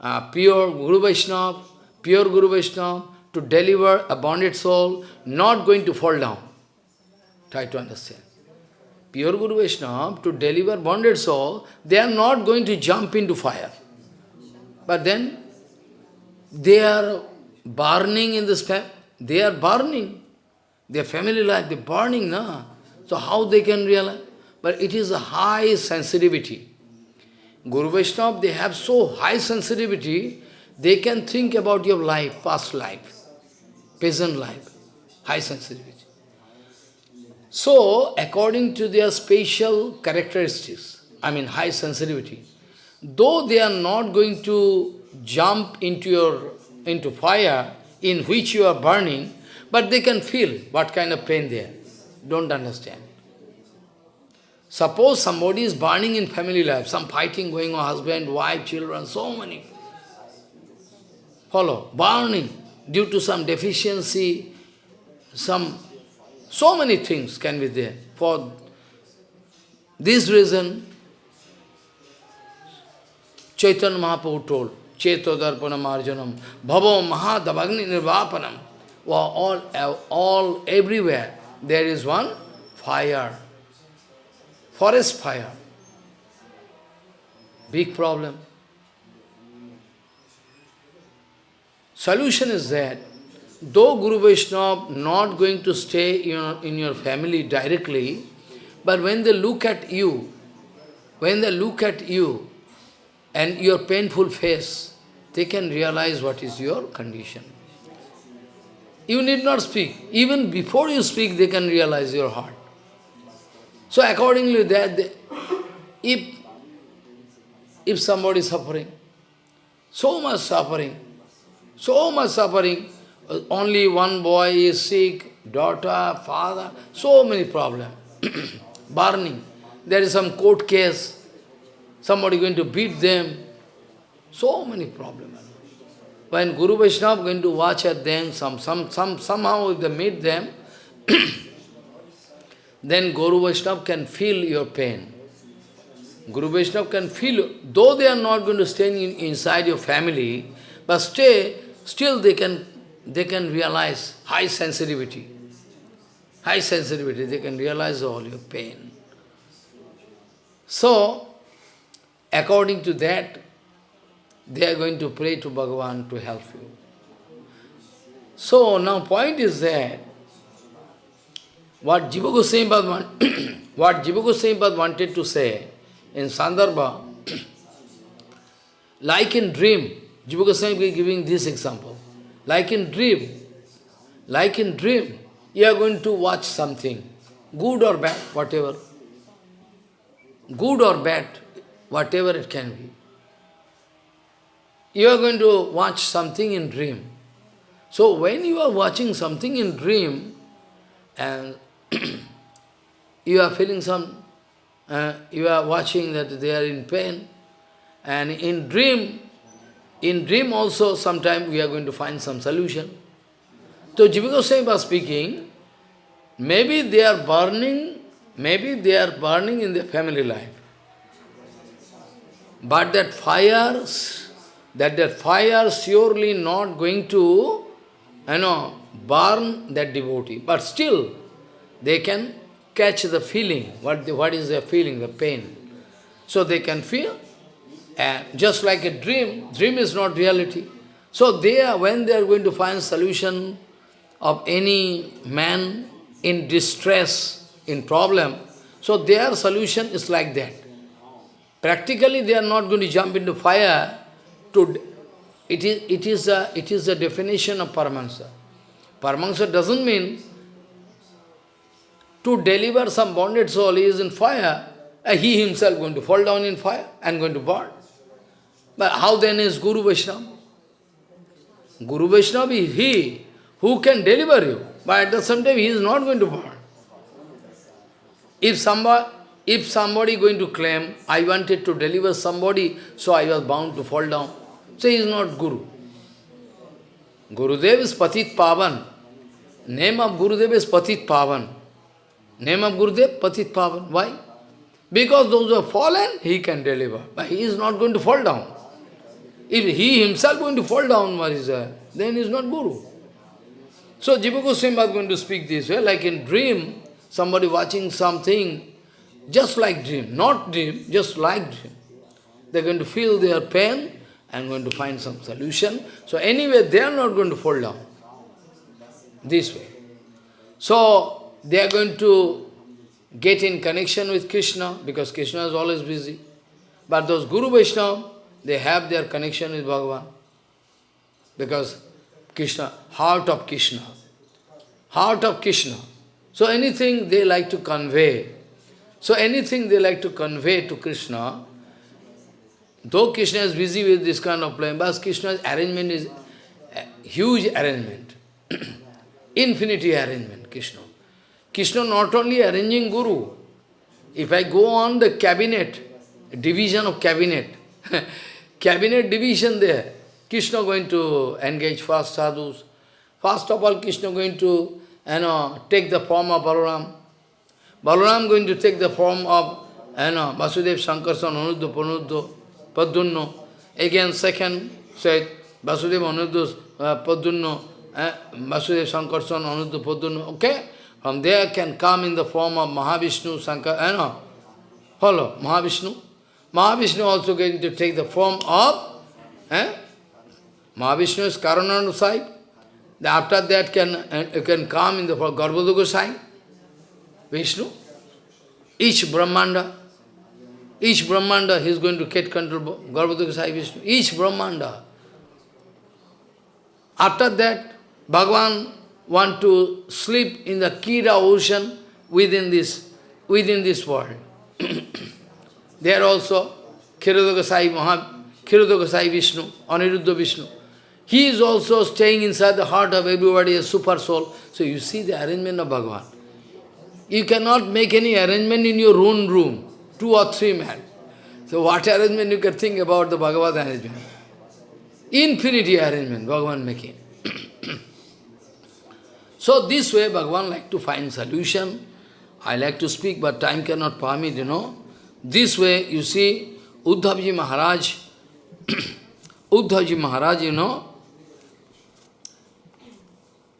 uh, pure Guru Vaishnava, pure Guru Vaishnava, to deliver a bonded soul, not going to fall down. Try to understand. Pure Guru Vaishnava, to deliver bonded soul, they are not going to jump into fire. But then, they are burning in this, they are burning. Their family life, they're burning, na? So how they can realize? But it is a high sensitivity. Guru Vaishnava, they have so high sensitivity, they can think about your life, past life, present life, high sensitivity. So, according to their special characteristics, I mean high sensitivity, though they are not going to jump into your into fire in which you are burning, but they can feel what kind of pain there. Don't understand. Suppose somebody is burning in family life, some fighting going on, husband, wife, children, so many. Follow, burning due to some deficiency, some, so many things can be there. For this reason, Chaitanya Mahaprabhu told, Cheto Darpana Marjanam, Bhavo Mahadavagni Nirvapanam. All, all, everywhere, there is one fire forest fire. Big problem. Solution is that, though Guru Vaishnava not going to stay in your, in your family directly, but when they look at you, when they look at you and your painful face, they can realize what is your condition. You need not speak. Even before you speak, they can realize your heart. So accordingly, that if if somebody is suffering, so much suffering, so much suffering, only one boy is sick, daughter, father, so many problems, [CLEARS THROAT] burning. There is some court case, somebody going to beat them, so many problems. When Guru Vaishnava is going to watch at them, some, some, some, somehow if they meet them, [CLEARS THROAT] then Guru Vaishnava can feel your pain. Guru Vaishnava can feel, though they are not going to stay in, inside your family, but stay, still they can, they can realize high sensitivity. High sensitivity, they can realize all your pain. So, according to that, they are going to pray to Bhagavan to help you. So, now point is that, what Jiva Goswami [CLEARS THROAT] what Jiva Goswami wanted to say in Sandarbha, [CLEARS THROAT] like in dream, Jiva Goswami is giving this example. Like in dream, like in dream, you are going to watch something, good or bad, whatever. Good or bad, whatever it can be. You are going to watch something in dream. So when you are watching something in dream, and [CLEARS THROAT] you are feeling some, uh, you are watching that they are in pain, and in dream, in dream also sometime we are going to find some solution. So Jiva was speaking, maybe they are burning, maybe they are burning in their family life. But that fire, that that fire surely not going to, you know, burn that devotee. But still, they can catch the feeling, what, the, what is their feeling, the pain. So they can feel, and just like a dream, dream is not reality. So they are, when they are going to find solution of any man in distress, in problem, so their solution is like that. Practically they are not going to jump into fire to it is it is a it is a definition of Paramahansa. Paramahansa doesn't mean to deliver some bonded soul, he is in fire, he himself going to fall down in fire and going to burn. But how then is Guru Vaishnava? Guru Vaishnava is he who can deliver you, but at the same time he is not going to burn. If somebody, if somebody going to claim, I wanted to deliver somebody, so I was bound to fall down, so he is not Guru. Gurudev is Patit Pavan. Name of Gurudev is Patit Pavan. Name of Gurudev, Patit Pavan. Why? Because those who have fallen, he can deliver. But he is not going to fall down. If he himself going to fall down, what is that? Then he is not Guru. So Jiva Goswami was going to speak this way, like in dream, somebody watching something, just like dream, not dream, just like dream. They're going to feel their pain and going to find some solution. So anyway, they are not going to fall down. This way. So they are going to get in connection with Krishna, because Krishna is always busy. But those Guru Vaishnava, they have their connection with Bhagavan. because Krishna, heart of Krishna, heart of Krishna. So anything they like to convey, so anything they like to convey to Krishna, though Krishna is busy with this kind of plan, but Krishna's arrangement is huge arrangement, [CLEARS THROAT] infinity arrangement, Krishna. Krishna not only arranging Guru, if I go on the cabinet, division of cabinet, [LAUGHS] cabinet division there, Krishna going to engage first sadhus. First of all, Krishna going to you know, take the form of Balaram. Balaram going to take the form of you know, Vasudev, Sankarsan, Aniruddha, Panudha, Pradyumna. Again, second said, Vasudev, Aniruddha, uh, Pradyumna, uh, Vasudev, Sankarsan, Aniruddha, Pradyumna. Okay? From there can come in the form of Mahavishnu, Sankar, you know. Follow, Mahavishnu. Mahavishnu also going to take the form of eh? Mahavishnu is Karanodakashayi. After that can uh, can come in the form of Garbhodakashayi. Vishnu. Each Brahmanda. Each Brahmanda he is going to get control Garbhodakashayi Vishnu. Each Brahmanda. After that, Bhagavan want to sleep in the Kira ocean within this within this world. [COUGHS] there also Kshirodakashayi Maha Kshirodakashayi Vishnu, Aniruddha Vishnu. He is also staying inside the heart of everybody, a super soul. So you see the arrangement of Bhagavan. You cannot make any arrangement in your own room, two or three men. So what arrangement you can think about the Bhagavad arrangement? Infinity arrangement, Bhagavan making. [COUGHS] so this way Bhagavan like to find solution. I like to speak, but time cannot permit, you know. This way, you see, Uddhavji Maharaj, [COUGHS] Uddhavji Maharaj, you know,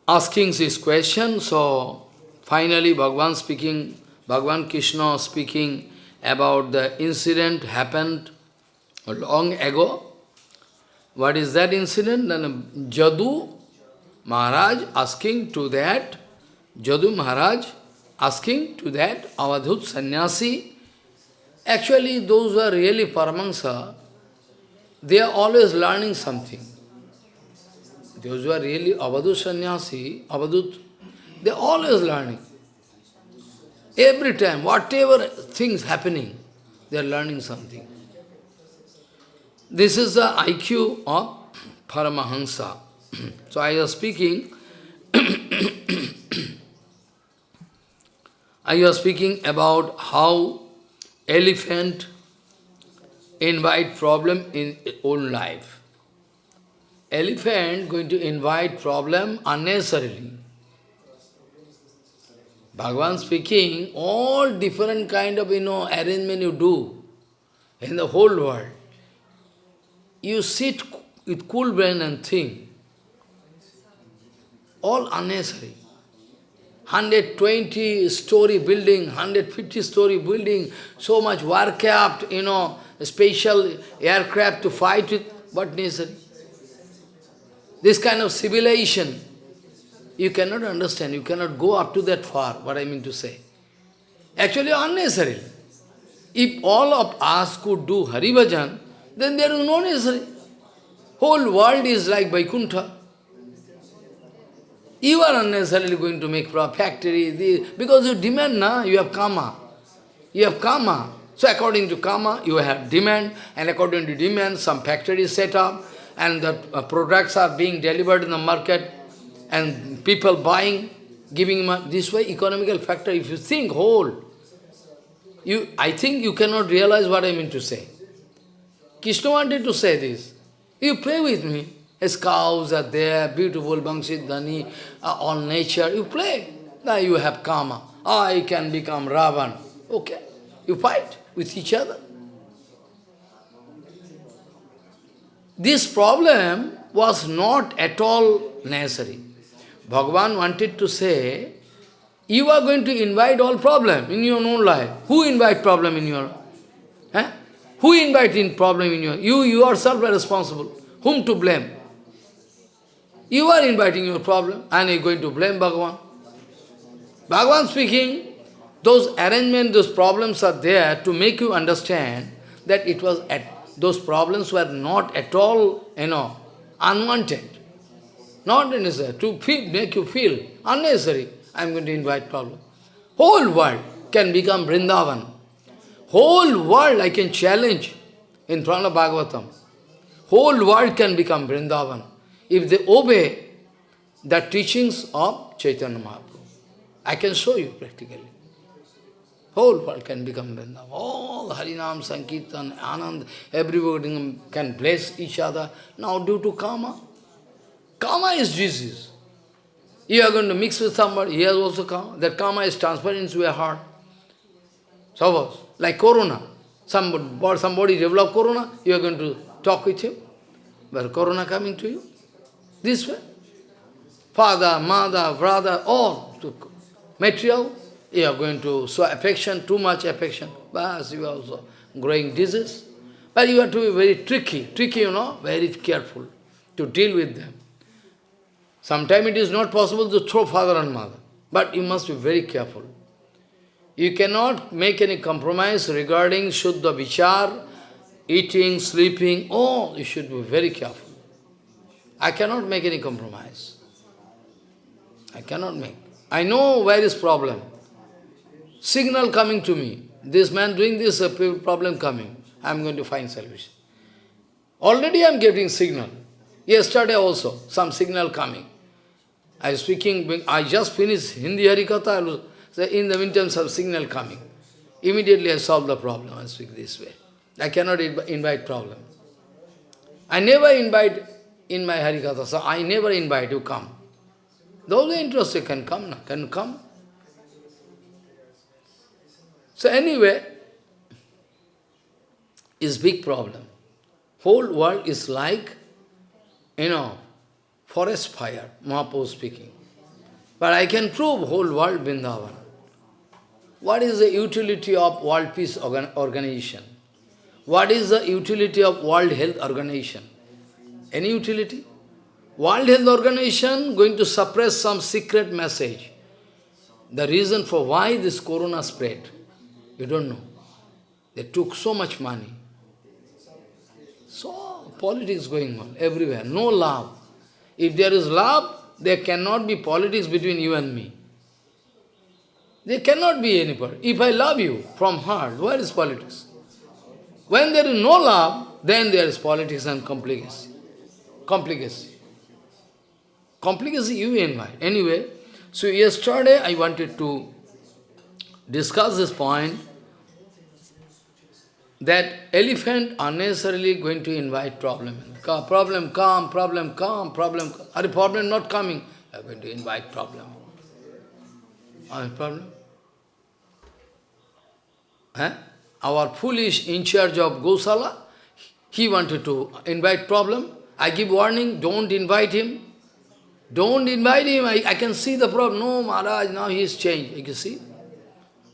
asking this question. So finally Bhagavan speaking, Bhagavan Krishna speaking about the incident happened long ago. What is that incident? Then Jadu Maharaj asking to that, Jadu Maharaj asking to that Avadhut sannyasi. Actually, those who are really Paramahansa, they are always learning something. Those who are really Avadhut sannyasi, Avadhut, they always learning. Every time, whatever things happening, they are learning something. This is the IQ of Paramahansa. [CLEARS THROAT] so I was speaking, [CLEARS THROAT] I was speaking about how elephant invite problem in own life elephant going to invite problem unnecessarily. Bhagavan speaking, all different kind of, you know, arrangement you do in the whole world. You sit with cool brain and think. All unnecessary. 120 story building, 150 story building, so much warcraft, you know, special aircraft to fight with, what necessary? This kind of civilization, you cannot understand, you cannot go up to that far, what I mean to say. Actually unnecessary. If all of us could do Hari Bhajan, then there is no necessary. Whole world is like Vaikuntha. You are unnecessarily going to make factory, because you demand, na? you have karma. You have karma. So according to karma, you have demand, and according to demand, some factory is set up, and the uh, products are being delivered in the market and people buying, giving this way economical factor. If you think whole, you, I think you cannot realize what I mean to say. Krishna wanted to say this. You play with me. His cows are there, beautiful Bangshit Dhani, uh, all nature. You play. Now you have karma. I can become Ravan. Okay. You fight with each other. This problem was not at all necessary. Bhagavan wanted to say, you are going to invite all problem in your own life. Who invite problem in your... Eh? Who invite in problem in your... You yourself are responsible. Whom to blame? You are inviting your problem and you are going to blame Bhagavan. Bhagavan speaking, those arrangements, those problems are there to make you understand that it was at those problems were not at all, you know, unwanted. Not necessary. To feel, make you feel unnecessary. I am going to invite problem. Whole world can become Vrindavan. Whole world I can challenge in front of Bhagavatam. Whole world can become Vrindavan if they obey the teachings of Chaitanya Mahaprabhu. I can show you practically. Whole world can become Vrindavan. All Harinam, Sankirtan, Anand, everybody can bless each other. Now due to karma, karma is disease. You are going to mix with somebody, he has also karma. That karma is transferred into your heart. Suppose, like corona. Somebody, somebody develop corona, you are going to talk with him. But corona coming to you? This way. Father, mother, brother, all material, you are going to show affection, too much affection. But you are also growing disease. But you have to be very tricky, tricky, you know, very careful to deal with them. Sometimes it is not possible to throw father and mother, but you must be very careful. You cannot make any compromise regarding Shuddha Vichar, eating, sleeping. Oh, you should be very careful. I cannot make any compromise. I cannot make. I know where is problem. Signal coming to me. This man doing this, problem coming. I am going to find solution. Already I am getting signal. Yesterday also, some signal coming. I was speaking, I just finished Hindi Harikatha, I was in the meantime some signal coming. Immediately I solve the problem, I speak this way. I cannot invite problem. I never invite in my Harikatha, so I never invite you come. Those interested can come, can come. So anyway, is big problem. Whole world is like, you know, forest fire, Mahaprabhu speaking. But I can prove whole world Vrindavan. What is the utility of World Peace organ Organization? What is the utility of World Health Organization? Any utility? World Health Organization going to suppress some secret message. The reason for why this corona spread, you don't know. They took so much money. So, politics going on everywhere, no love. If there is love, there cannot be politics between you and me. There cannot be any politics. If I love you from heart, where is politics? When there is no love, then there is politics and complicacy. Complicacy. Complicacy you invite. Anyway, so yesterday I wanted to discuss this point that elephant unnecessarily going to invite problem. Problem come, problem come, problem come. Are the problem not coming? I am going to invite problem. Are problem? Eh? Our foolish in charge of Gosala, he wanted to invite problem. I give warning, don't invite him. Don't invite him. I, I can see the problem. No, Maharaj, now he is changed. You can see?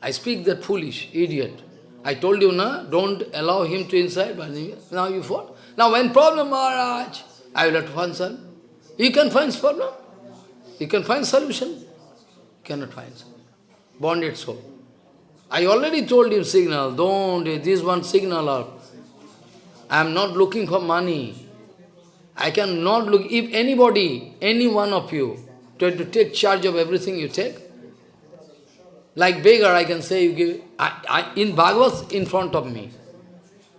I speak that foolish, idiot. I told you, na, don't allow him to inside, but now you fought. Now when problem Maharaj, I will have to find solution. You can find problem. You can find solution. You cannot find solution. Bonded soul. I already told him signal, don't, this one signal. I am not looking for money. I cannot look, if anybody, any one of you, try to take charge of everything you take, like beggar, I can say, you give, I, I, in Bhagavad in front of me,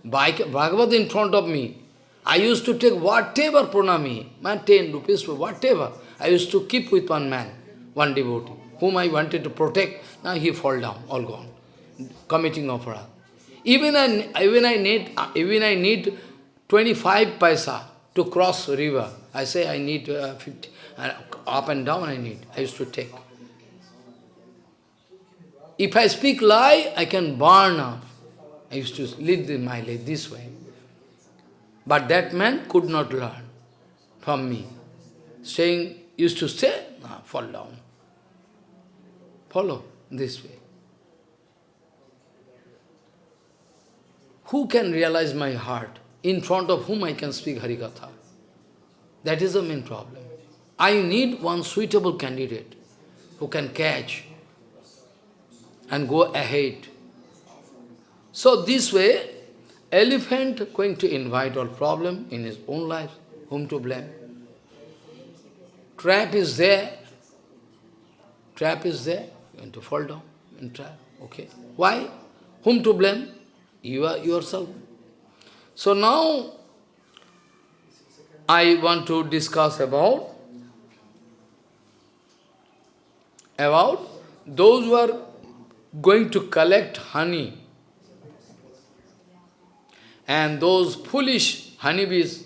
Bhagavad in front of me, I used to take whatever pranami, man, 10 rupees, for whatever, I used to keep with one man, one devotee, whom I wanted to protect, now he fall down, all gone, committing offerah. Even I, even I need, even I need 25 paisa to cross river. I say I need uh, 50, uh, up and down I need, I used to take. If I speak lie, I can burn up. I used to live my life this way. But that man could not learn from me. Saying, used to say, nah, fall down. Follow this way. Who can realize my heart? In front of whom I can speak Harikatha? That is the main problem. I need one suitable candidate who can catch and go ahead. So this way, elephant going to invite all problem in his own life, whom to blame? trap is there, trap is there, going to fall down in trap. Okay. Why? Whom to blame? You are yourself. So now, I want to discuss about, about those who are going to collect honey and those foolish honeybees,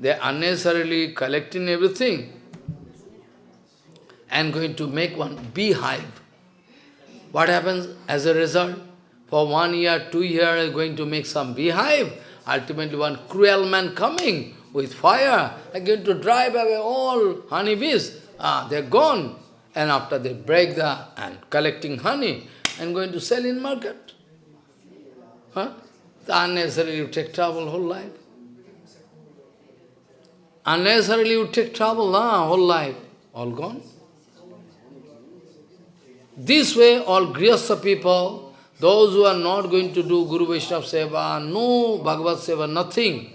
they unnecessarily collecting everything and going to make one beehive. What happens as a result? For one year, two years, going to make some beehive. Ultimately, one cruel man coming with fire, are going to drive away all honeybees. Ah, they're gone. And after they break the, and collecting honey, and going to sell in market. Huh? Unnecessarily you take trouble whole life. Unnecessarily you take trouble, nah, whole life. All gone. This way, all Grihastha people, those who are not going to do Guru Vaishnava Seva, no Bhagavad Seva, nothing,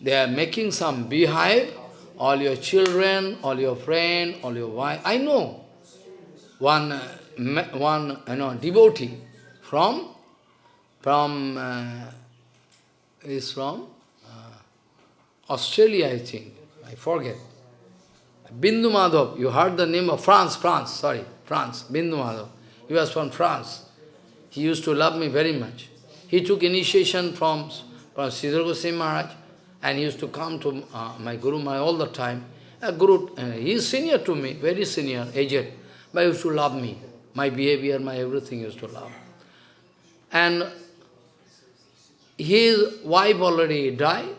they are making some beehive, all your children, all your friend, all your wife. I know one, uh, one you know, devotee from, from, uh, is from uh, Australia, I think. I forget. Bindu Madhav, you heard the name of France, France, sorry. France, Bindu Madhav. He was from France. He used to love me very much. He took initiation from, from Sridhar Goswami Maharaj and he used to come to uh, my Guru Maharaj all the time. A Guru, uh, he is senior to me, very senior, aged, but he used to love me. My behavior, my everything used to love. And his wife already died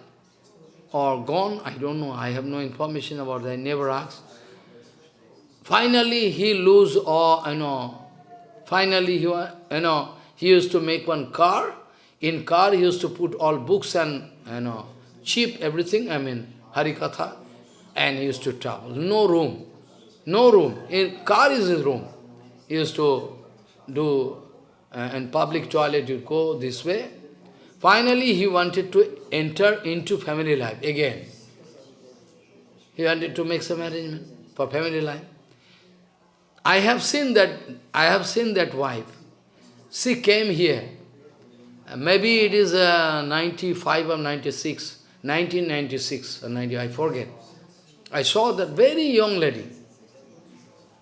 or gone, I don't know, I have no information about that, I never asked. Finally, he lose all, you know, finally, he, you know, he used to make one car. In car, he used to put all books and, you know, cheap everything, I mean, Harikatha, and he used to travel. No room, no room. In car is his room. Used to do, uh, in public toilet, you go this way. Finally, he wanted to enter into family life again. He wanted to make some arrangement for family life. I have seen that, I have seen that wife. She came here. Maybe it is uh, 95 or 96, 1996 or 90, I forget. I saw that very young lady,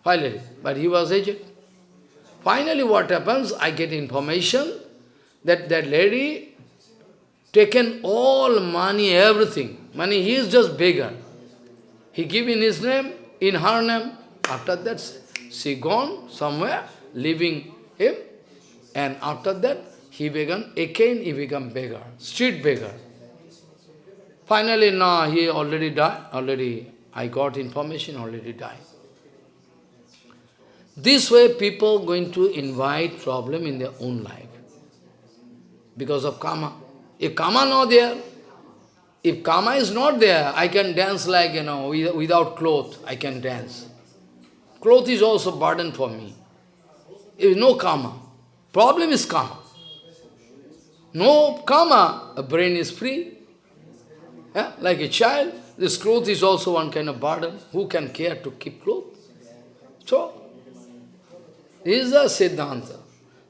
finally, but he was aged. Finally what happens, I get information that that lady taken all money, everything. Money, he is just beggar. He give in his name, in her name. After that, she gone somewhere, leaving him, and after that, he began, again he become beggar, street beggar. Finally, now he already died, already, I got information, already died. This way, people going to invite problem in their own life, because of karma. If karma not there, if karma is not there, I can dance like, you know, without cloth, I can dance. Cloth is also burden for me. Is no karma. Problem is karma. No karma, a brain is free. Yeah? Like a child, this cloth is also one kind of burden. Who can care to keep cloth? So, is the Siddhanta.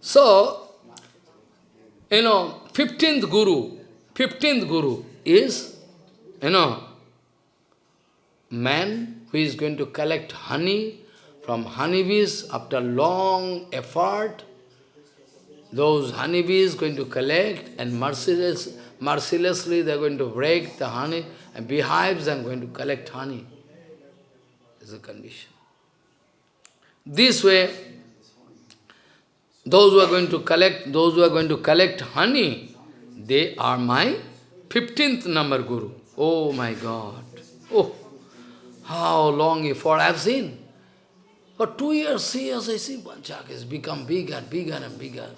So, you know, 15th Guru, 15th Guru is, you know, man who is going to collect honey from honeybees, after long effort, those honeybees going to collect and merciless, mercilessly they are going to break the honey and beehives and going to collect honey. Is a condition. This way, those who are going to collect, those who are going to collect honey, they are my 15th number guru. Oh my God. Oh, how long effort I have seen. For two years, three years, I see Panchak has become bigger, and bigger and bigger.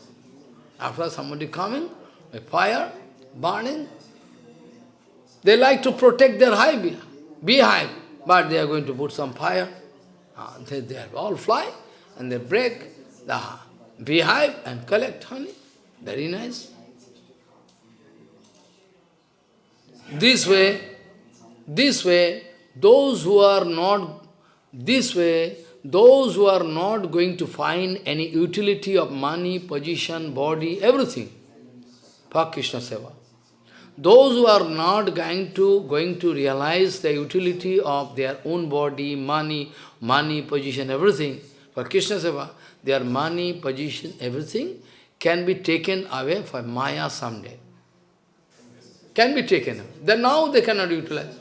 After somebody coming, a fire, burning, they like to protect their hive, beehive, but they are going to put some fire. Uh, they, they all fly, and they break the beehive and collect honey. Very nice. This way, this way, those who are not This way, those who are not going to find any utility of money, position, body, everything for Krishna Seva. Those who are not going to, going to realize the utility of their own body, money, money, position, everything, for Krishna Seva, their money, position, everything can be taken away for Maya someday. Can be taken. Then now they cannot utilize.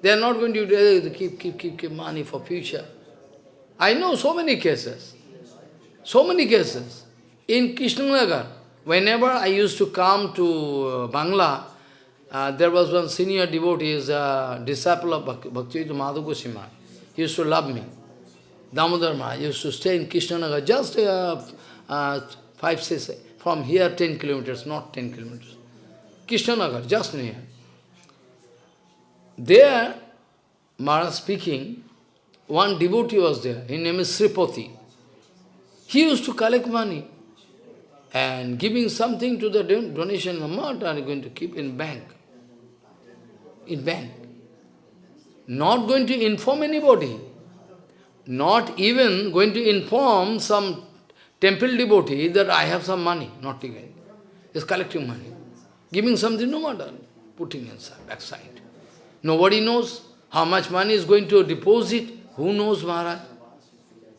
They are not going to utilize, keep, keep, keep, keep money for future. I know so many cases. So many cases. In Krishnanagar, whenever I used to come to uh, Bangla, uh, there was one senior devotee, is a disciple of Bhakti Madhu Goswami. He used to love me. Damodar Maharaj used to stay in Krishnanagar, just uh, uh, five, six, from here 10 kilometers, not 10 kilometers. Krishnanagar, just near. There, Maharaj speaking, one devotee was there, his name is Sripati. He used to collect money and giving something to the donation amount are going to keep in bank. In bank. Not going to inform anybody. Not even going to inform some temple devotee that I have some money. Not even. He's collecting money. Giving something, no matter. Putting inside, backside. Nobody knows how much money is going to deposit. Who knows, Maharaj?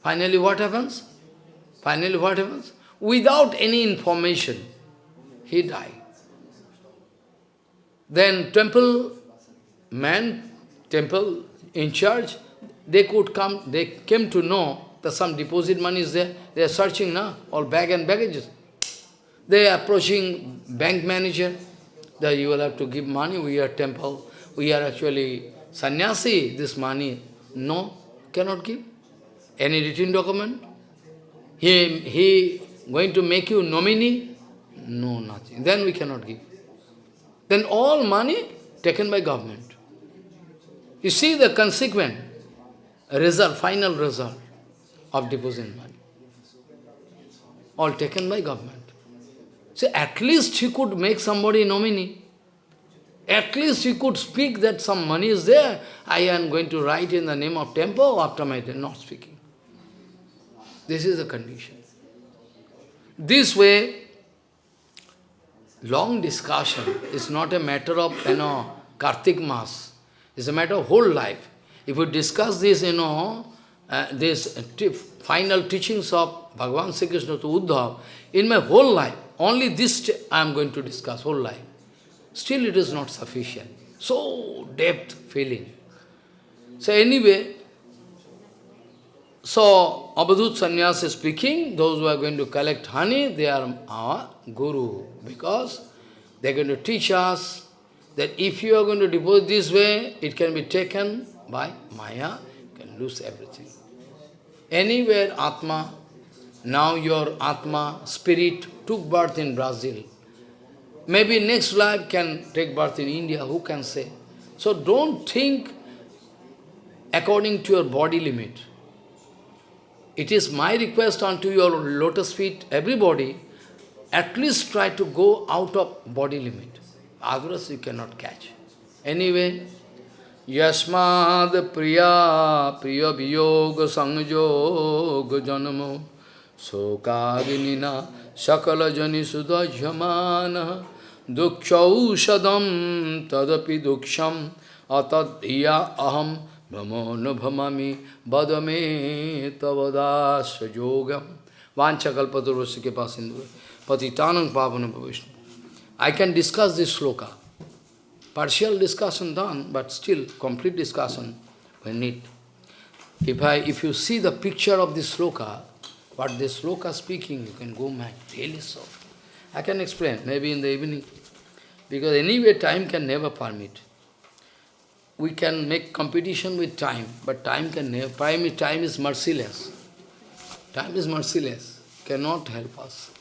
Finally, what happens? Finally, what happens? Without any information, he died. Then temple man, temple in charge, they could come, they came to know that some deposit money is there. They are searching now, all bag and baggages. They are approaching bank manager, that you will have to give money, we are temple, we are actually sannyasi, this money. No, cannot give. Any written document? He, he going to make you nominee? No, nothing. Then we cannot give. Then all money taken by government. You see the consequent result, final result of deposit money. All taken by government. So at least he could make somebody nominee. At least he could speak that some money is there. I am going to write in the name of temple after my death, not speaking. This is the condition. This way, long discussion is not a matter of, you know, Kartik Mas. It's a matter of whole life. If we discuss this, you know, uh, this final teachings of Bhagavan Sri Krishna to Uddhav, in my whole life, only this I am going to discuss, whole life. Still it is not sufficient. So depth feeling. So anyway, so Avadhut Sannyas is speaking, those who are going to collect honey, they are our guru. Because they are going to teach us that if you are going to deposit this way, it can be taken by Maya, you can lose everything. Anywhere Atma, now your Atma, spirit, took birth in Brazil. Maybe next life can take birth in India, who can say? So don't think according to your body limit. It is my request unto your lotus feet, everybody, at least try to go out of body limit. Otherwise you cannot catch. Anyway, यस्माद् प्रिया प्रिय वियोग संयोग जन्म शोकाग्निना सकल जनि सुदह्यमान दुःखौषधं तदपि दुःखम् अतद्धिया अहम भ्रमो न भमामि वद मे तवदास्योगम वांछकल्पतुर्वश के पास इंदु पतितानं पावन भविष्य I can discuss this shloka partial discussion done, but still complete discussion we need. If, I, if you see the picture of this sloka, what this sloka speaking, you can go mad, really so. I can explain, maybe in the evening, because anyway time can never permit. We can make competition with time, but time can never, time is merciless. Time is merciless, cannot help us.